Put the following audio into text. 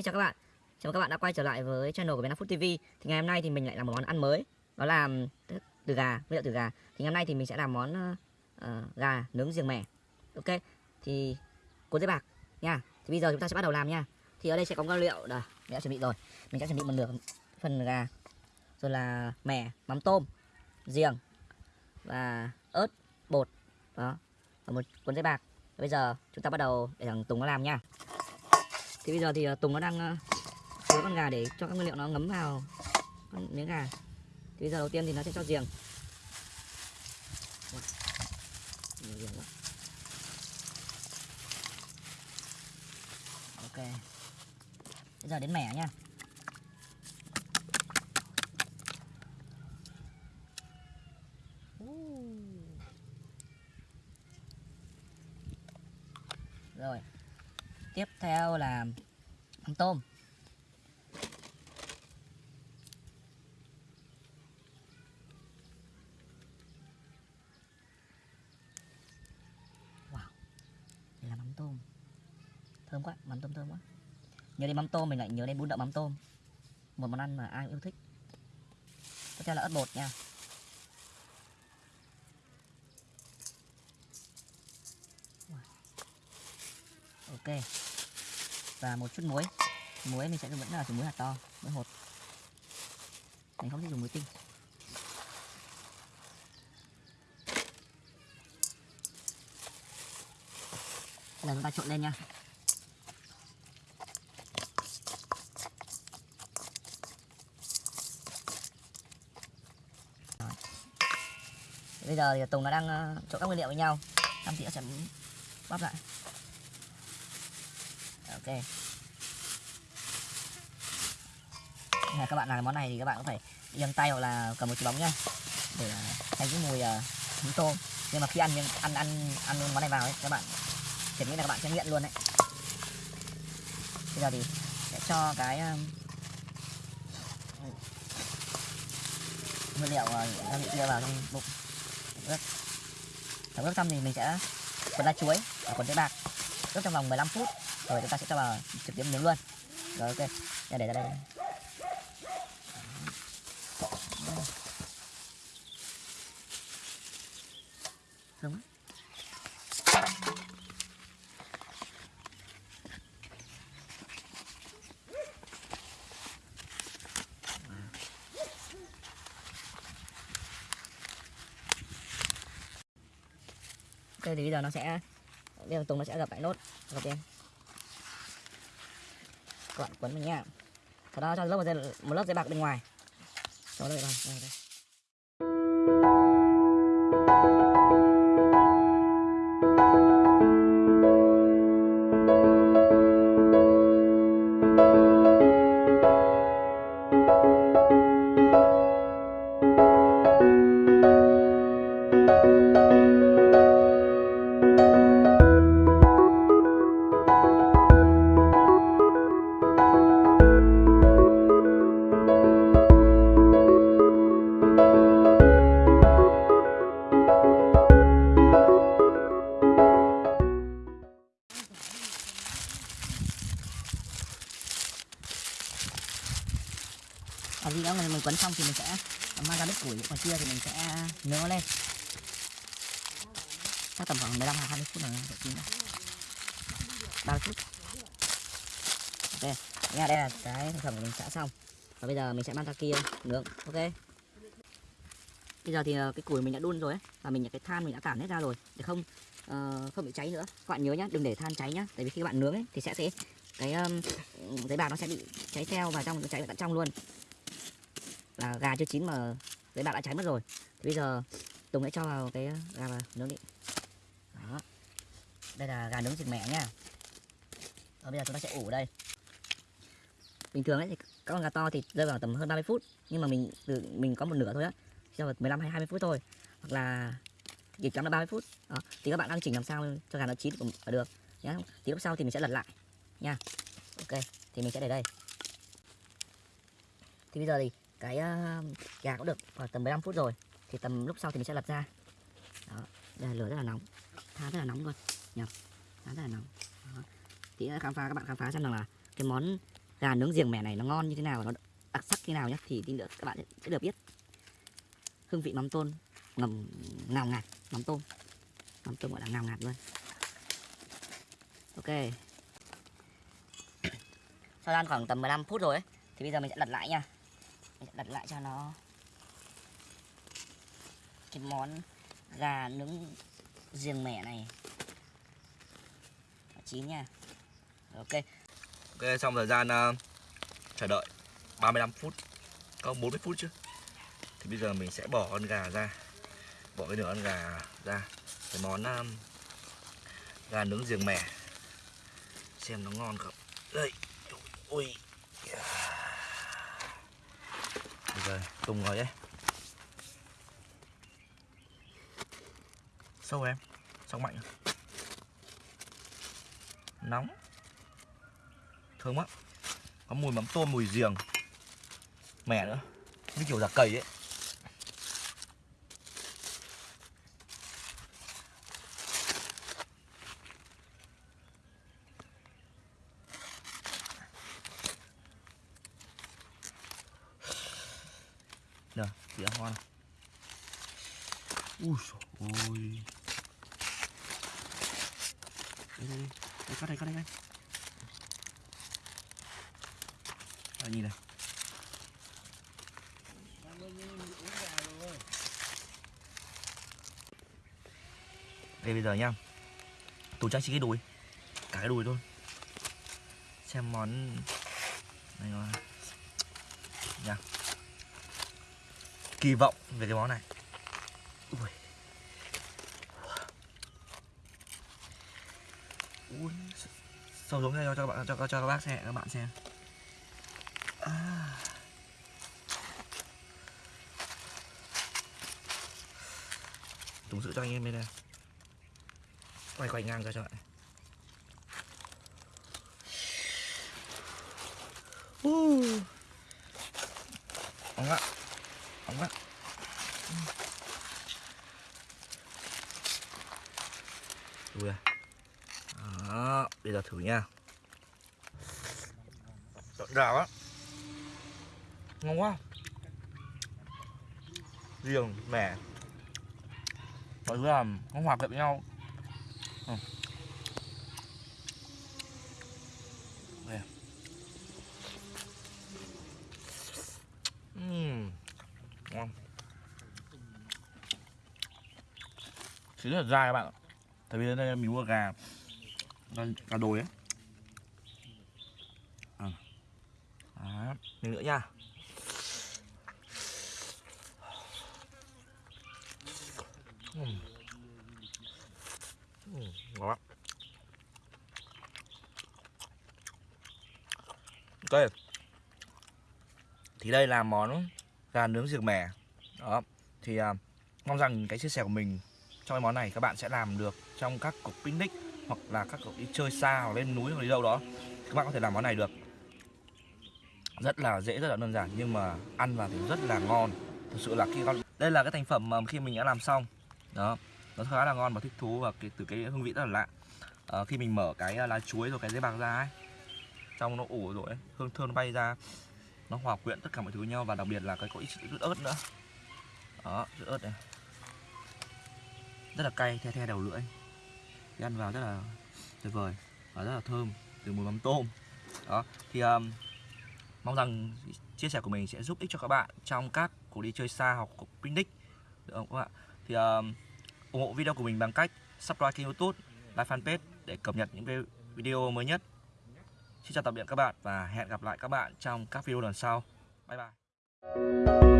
Hi, xin chào các bạn. Chào mừng các bạn đã quay trở lại với channel của Việt Nam Food TV. Thì ngày hôm nay thì mình lại làm một món ăn mới, đó là từ gà, nguyên liệu từ gà. Thì ngày hôm nay thì mình sẽ làm món uh, gà nướng riềng mẻ. Ok. Thì cuốn giấy bạc nha. Thì bây giờ chúng ta sẽ bắt đầu làm nha. Thì ở đây sẽ có nguyên liệu đây, mình đã chuẩn bị rồi. Mình sẽ chuẩn bị một nửa phần gà. Rồi là mẻ, mắm tôm, riềng và ớt, bột. Đó. Và một cuốn giấy bạc. Bây giờ chúng ta bắt đầu để thằng Tùng nó làm nha. Thì bây giờ thì à, Tùng nó đang à, chứa con gà để cho các nguyên liệu nó ngấm vào con miếng gà. Thì bây giờ đầu tiên thì nó sẽ cho giềng. Nhiều giềng quá. Ok. Bây giờ đến mẻ nha. Rồi. Tiếp theo là mắm tôm. Wow. Đây là mắm tôm. Thơm quá, mắm tôm thơm quá. Nhớ đến mắm tôm mình lại nhớ đến bún đậu mắm tôm. Một món ăn mà ai cũng yêu thích. Tiếp theo là ớt bột nha. ok và một chút muối. Muối mình sẽ vẫn là dùng muối hạt to, muối hột. Mình không thích dùng muối tinh. Bây giờ chúng ta trộn lên nha. Rồi. Bây giờ thì Tùng nó đang ờ, trộn các nguyên liệu với nhau. Xong thì sẽ bóp lại ok. Là các bạn làm món này thì các bạn cũng phải yên tay hoặc là cầm một cái bóng nhá. Để tránh cái mùi à, uh, mắm tôm. Nhưng mà khi ăn ăn ăn ăn món này vào ấy các bạn kiểu như là các bạn sẽ nghiện luôn đấy. Bây giờ thì sẽ cho cái uh, nguyên liệu à, gia vị kia vào trong bụng. Ướp. Sau ướp xong thì mình sẽ cuốn lá chuối và cuốn giấy bạc ướp trong vòng 15 phút, rồi chúng ta sẽ cho vào trực tiếp nướng luôn. Rồi, ok. Để để ra đây. Đúng. Ok, thì bây giờ nó sẽ bây giờ Tùng nó sẽ gặp lại nốt. Gặp em các bạn quấn mình nha. Sau đó cho lớp một, dây, một lớp giấy bạc bên ngoài. Cho đây rồi đây, đây. Mình quấn xong thì mình sẽ à, mang ra bếp củi còn kia thì mình sẽ nướng nó lên. Chắc tầm khoảng 15 20 phút là độ chín rồi. 30 phút. Ok. Nha đây là cái sản phẩm của mình đã xong. Và bây giờ mình sẽ mang ra kia nướng ok? Bây giờ thì ờ, cái củi mình đã đun rồi ấy và mình cái than mình đã cảm hết ra rồi để không uh, không bị cháy nữa. Các bạn nhớ nhá đừng để than cháy nhá. Tại vì khi các bạn nướng ấy thì sẽ sẽ cái um, giấy bạc nó sẽ bị cháy theo và trong cháy tận trong luôn là gà chưa chín mà đấy bạn đã cháy mất rồi. Thì bây giờ Tùng sẽ cho vào cái ờ, gà vào, nướng đi. Đó. Đây là gà nướng thịt mẹ nha. Ờ, bây giờ chúng ta sẽ ủ đây. Bình thường ấy thì các con gà to thì rơi vào tầm hơn 30 phút, nhưng mà mình từ mình có một nửa thôi á, cho vào 15 hay 20 phút thôi, hoặc là chỉ chấm là 30 phút. Đó. thì các bạn đang chỉnh làm sao cho gà nó chín cũng được, nhá. Thì lúc sau thì mình sẽ lật lại, nha. Ok, thì mình sẽ để đây. Thì bây giờ thì cái ờ, uh, gà cũng được khoảng tầm 15 phút rồi thì tầm lúc sau thì mình sẽ lật ra. Đó đây là lửa rất là nóng than rất là nóng luôn nhỉ than rất là nóng. Đó. thì khám phá các bạn khám phá xem rằng là cái món gà nướng riềng mẻ này nó ngon như thế nào nó đặc sắc như nào nhé thì tí nữa các bạn sẽ được biết. Hương vị mắm tôm ngầm ngào ngạt mắm tôm mắm tôm gọi là ngào ngạt luôn. Ok. Sau ăn khoảng tầm 15 phút rồi ấy, thì bây giờ mình sẽ lật lại nha mình sẽ lại cho nó. Cái món gà nướng riềng mẻ này. Chín nha. Ok. Ok, xong thời gian uh, chờ đợi 35 phút. Có 40 phút chứ. Thì bây giờ mình sẽ bỏ con gà ra. Bỏ cái nửa con gà ra. Cái món uh, gà nướng riềng mẻ. Xem nó ngon không. Đây. Ui Bây giờ tung rồi đấy Sâu em Sâu mạnh? Nóng. Thơm quá. Có mùi mắm tôm, mùi giềng. Mẻ nữa. Như kiểu giả cầy ấy. Nè, tỉa ngon Ui dồi ôi. Đây, đây, đây, cắt đây, cắt đây, cắt đây Đây, nhìn này. Đây bây giờ nha tôi trang chỉ cái đùi. Cả cái đùi thôi. Xem món Này ngon. Nha. Kỳ vọng về cái món này. Ui. Ui. Sâu xuống đây cho, các bạn cho, cho các bác xem các bạn xem. À. Tùng sự cho anh em đây. Quay quay ngang ra cho bạn. Uh. Óng ạ Óng ạ Ui à Đó, bây giờ thử nha. Rộn rào á. Ngon quá. Riềng, mẻ. Mọi thứ là nó hòa quyện với nhau. Ừ. Đây. Uhm. Ngon sẽ rất là dai các bạn ạ. Tại vì đây mình mua gà Gà đồi ấy. À. Đó, nữa nha. Ừ. Ừ, ngon lắm. Ok Thì đây là món gà nướng diệt mẻ. Đó. Thì uh, mong rằng cái chia sẻ của mình trong cái món này các bạn sẽ làm được trong các cuộc picnic hoặc là các cuộc đi chơi xa hoặc lên núi hoặc đi đâu đó. Các bạn có thể làm món này được. Rất là dễ rất là đơn giản nhưng mà ăn vào thì rất là ngon. Thực sự là khi con đây là cái thành phẩm mà khi mình đã làm xong. Đó nó khá là ngon và thích thú và cái, từ cái hương vị rất là lạ. À, khi mình mở cái ờ, lá chuối rồi cái giấy bạc ra ấy trong nó ủ rồi ấy, hương thơm nó bay ra nó hòa quyện tất cả mọi thứ với nhau và đặc biệt là cái có ít chút ớt nữa. Đó chút ớt này rất là cay the the đầu lưỡi. Thì ăn vào rất là tuyệt vời và rất là thơm từ mùi mắm tôm. Đó thì um, mong rằng chia sẻ của mình sẽ giúp ích cho các bạn trong các cuộc đi chơi xa hoặc cuộc picnic. Được không các bạn? Thì um, ủng hộ video của mình bằng cách subscribe kênh youtube like fanpage để cập nhật những video mới nhất. Xin chào tạm biệt các bạn và hẹn gặp lại các bạn trong các video lần sau. Bye bye.